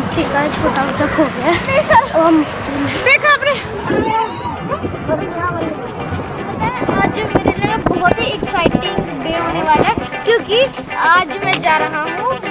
Aunty का छोटा बच्चा खो गया देखा आपने? आज मेरे लिए बहुत ही एक्साइटिंग डे होने वाला है क्योंकि आज मैं जा रहा हूँ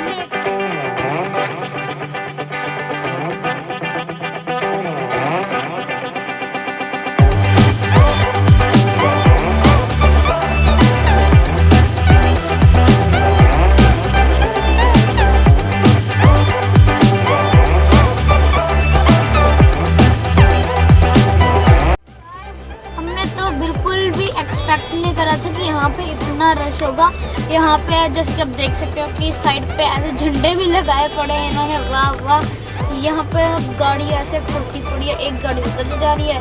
पे जैसे आप देख सकते हो कि साइड पे ऐसे झंडे भी लगाए पड़े हैं इन्होंने। वाह वाह। यहाँ पे गाड़ी ऐसे कुर्सी पड़ी है, एक गाड़ी उधर से जा रही है,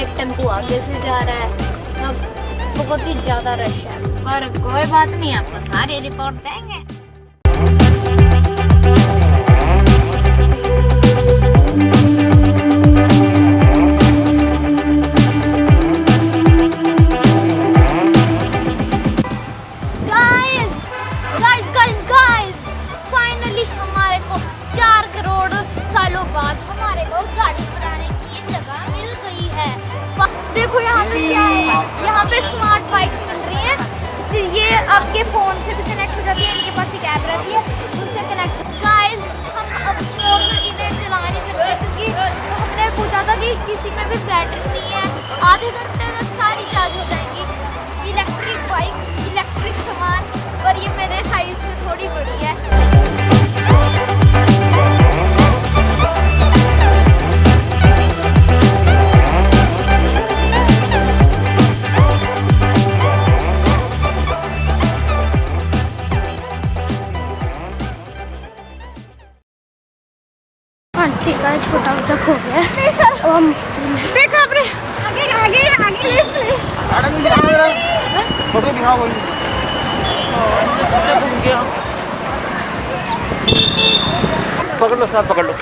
एक टेंपो आगे से जा रहा है। अब बहुत ही ज़्यादा रश है। पर कोई बात नहीं, आपको सारी रिपोर्ट देंगे। भी बैटरी नहीं है। आधे घंटे तक सारी चार्ज हो जाएगी। इलेक्ट्रिक बाइक, इलेक्ट्रिक सामान, पर ये मेरे साइज़ से थोड़ी बड़ी है। दिखाओ बोलिए। पकड़ लो साहब पकड़ लो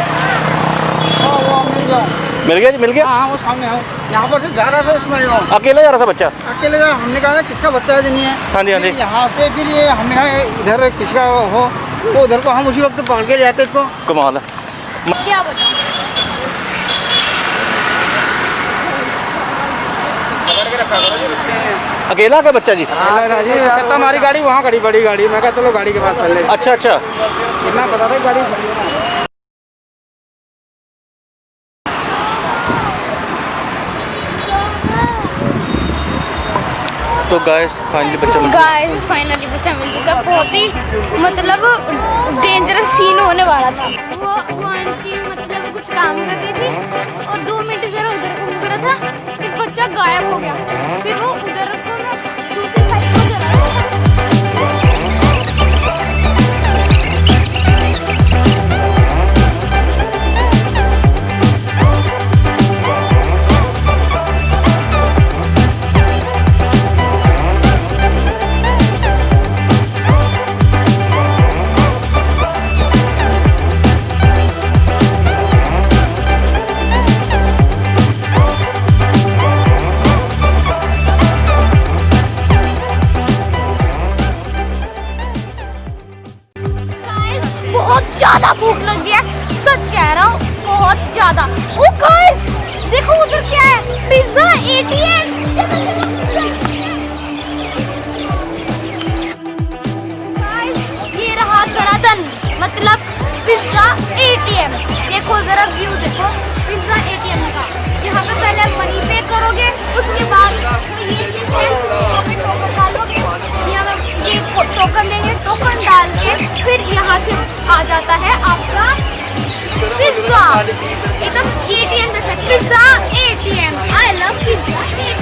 हाँ वो मिल गया मिल गया जी मिल गया? हाँ हाँ वो सामने है यहाँ पर से जा रहा था उसमें अकेला जा रहा था बच्चा? अकेले का हमने कहा किसका बच्चा है कि नहीं है? हाँ जी हाँ जी। यहाँ से फिर ये हमने कहा इधर किसका हो तो उधर को हम उसी वक्त पकड़ के जाते इसको। कमाल है। क्या बताऊँ? अकेला क्या बच्चा जी? हमारी गाड़ी वहाँ खड़ी बड़ी गाड़ी। मैं कहा चलो गाड़ी के पास चल ले। अच्छा अच्छा। इतना पता था गाड़ी। तो गाइस फाइनली बच्चा मिल गया। गाइस फाइनली बच्चा मिल चुका। बहुत ही मतलब डेंजरस सीन होने वाला था। वो वो आंटी मतलब कुछ काम कर रही थी और दो मिनट जरा उधर मुड़ रहा था। फिर बच्चा गायब हो गया। फिर वो उधर को दूसरी ये रहा मतलब पिज्जा एटीएम देखो जरा व्यू देखो, पिज्जा एटीएम का। यहाँ पे पहले मनी पे करोगे, उसके बाद टोकन डालोगे, यहाँ ये टोकन देंगे टोकन डाल के फिर यहाँ से आ जाता है आपका pizza. It's a ATM. Pizza ATM. I love pizza ATM.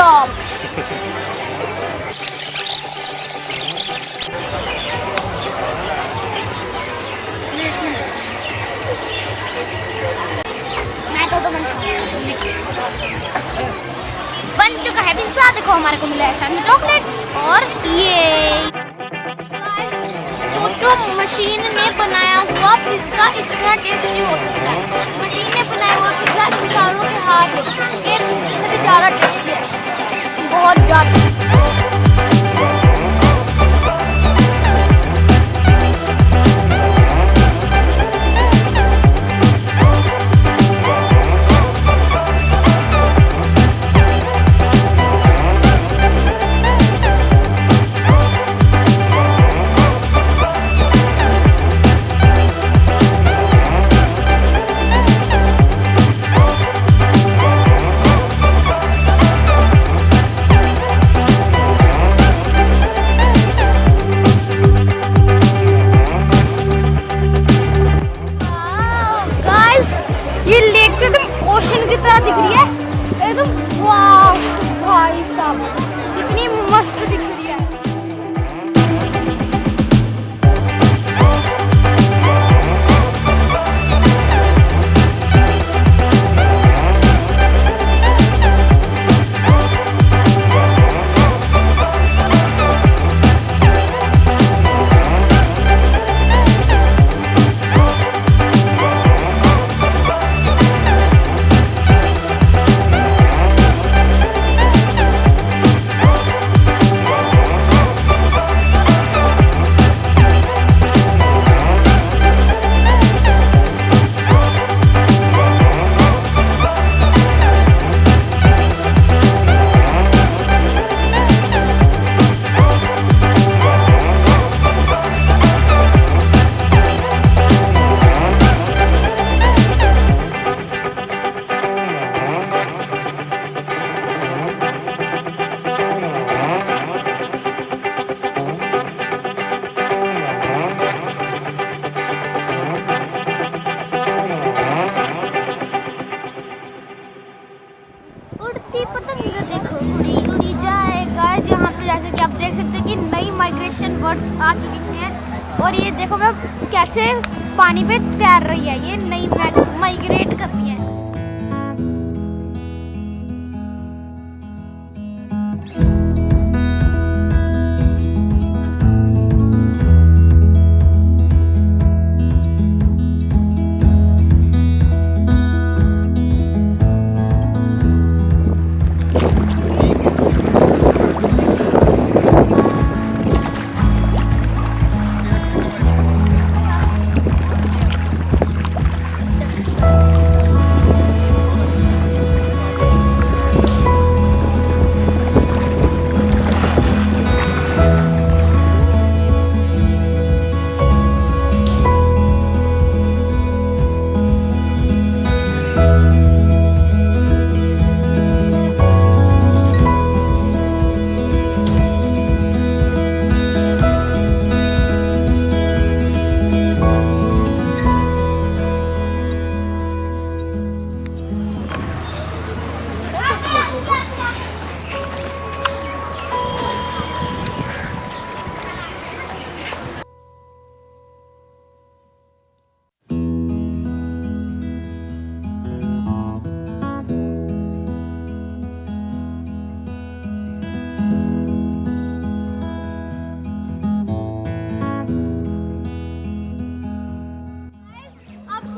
मैं तो तो बन चुका है पिज्जा। देखो हमारे को मिला सन चॉकलेट। और ये सोचो, मशीन ने बनाया हुआ पिज्जा इतना टेस्टी हो सकता है। मशीन ने बनाया हुआ पिज्जा इंसानों के हाथ के पिज्जे से भी ज़्यादा टेस्टी है। बहुत ज़्यादा। हैं कि नई माइग्रेशन बर्ड्स आ चुकी हैं। और ये देखो मैं कैसे पानी पे तैर रही है, ये नई माइग्रेट करती है।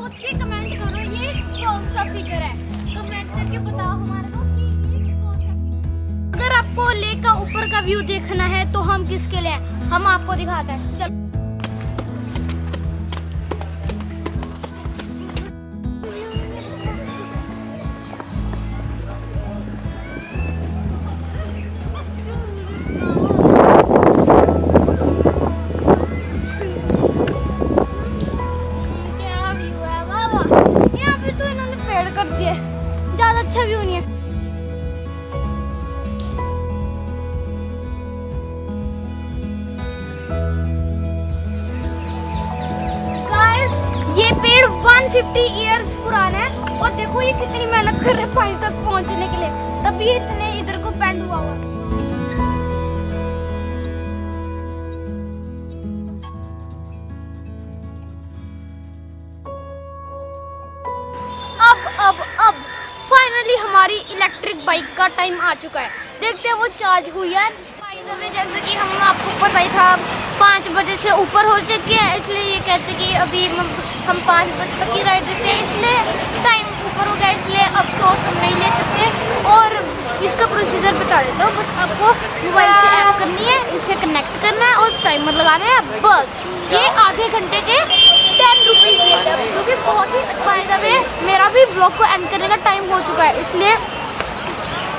सोच के कमेंट करो, ये कौन सा फिगर है? कमेंट करके बताओ हमारे को कि ये कौन सा फिगर अगर आपको लेक का ऊपर का व्यू देखना है तो हम किसके लिए हम आपको दिखाते हैं। चल। 150 इयर्स पुराना है। और देखो ये कितनी मेहनत कर रहे हैं पानी तक पहुँचने के लिए। तभी इतने इधर अब अब अब फाइनली हमारी इलेक्ट्रिक बाइक का टाइम आ चुका है। देखते हैं वो चार्ज हुई है। जैसे कि हम आपको पता ही था पाँच बजे से ऊपर हो चुके हैं, इसलिए ये कहते हैं कि अभी हम पाँच बजे तक की राइड देते हैं, इसलिए टाइम ऊपर हो गया, इसलिए अफसोस हम नहीं ले सकते। और इसका प्रोसीजर बता देता हूँ, बस आपको मोबाइल से ऐप करनी है, इसे कनेक्ट करना है और टाइमर लगाना है, बस। ये आधे घंटे के टेन रुपीज़ लेते हैं, जो कि बहुत ही अच्छा है। वे मेरा भी ब्लॉग को एंड करने का टाइम हो चुका है, इसलिए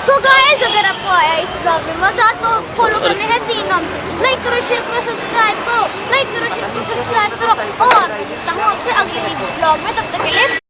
सो गाइस अगर आपको आया इस ब्लॉग में मज़ा तो फॉलो करने हैं तीन नाम से। लाइक करो शेयर करो सब्सक्राइब करो। लाइक करो शेयर करो सब्सक्राइब करो। और मिलता हूँ आपसे अगले ही ब्लॉग में, तब तक के लिए